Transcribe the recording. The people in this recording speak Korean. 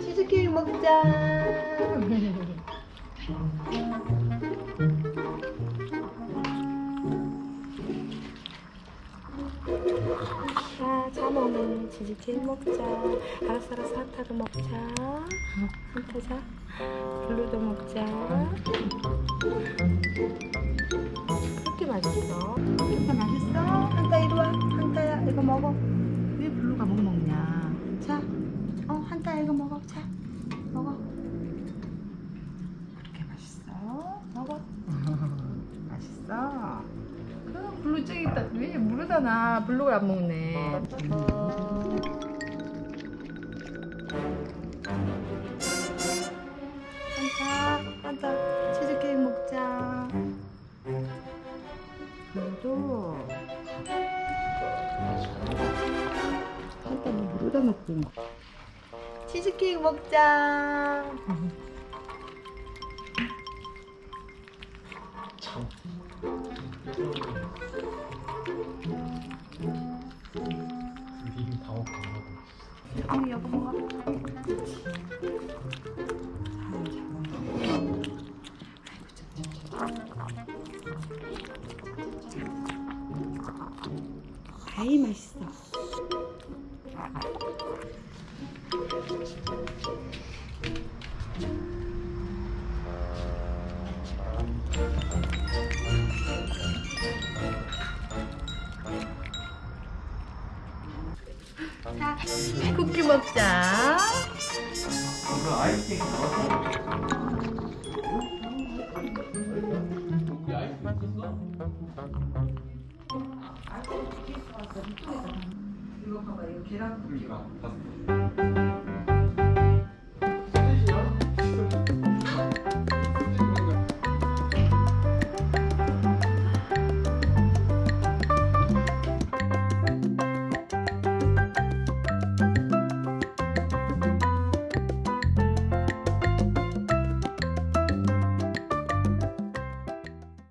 치즈케이크 먹자. 자, 자몽은 치즈케이크 먹자. 알았어, 알았어, 한타도 먹자. 한타 자. 블루도 먹자. 그렇게 맛있어. 한타 맛있어? 한타 이리 와. 한타야 이거 먹어. 왜 블루가 못 먹냐? 자, 어 한타 이거 먹어. 자, 먹어. 그렇게 맛있어? 먹어. 맛있어. 그 블루 저기 있다. 왜 모르잖아. 블루를 안 먹네. 한타, 한타 치즈케이크 먹자. 블루도. 한타는 물에다 넣고. 치즈케이크 먹자. 참. 먹고 언니 여보 먹어. 아이 맛있어. 자, 쿠키 먹자. 아이스 있었어? 이거 봐봐, 이거 계란 봤어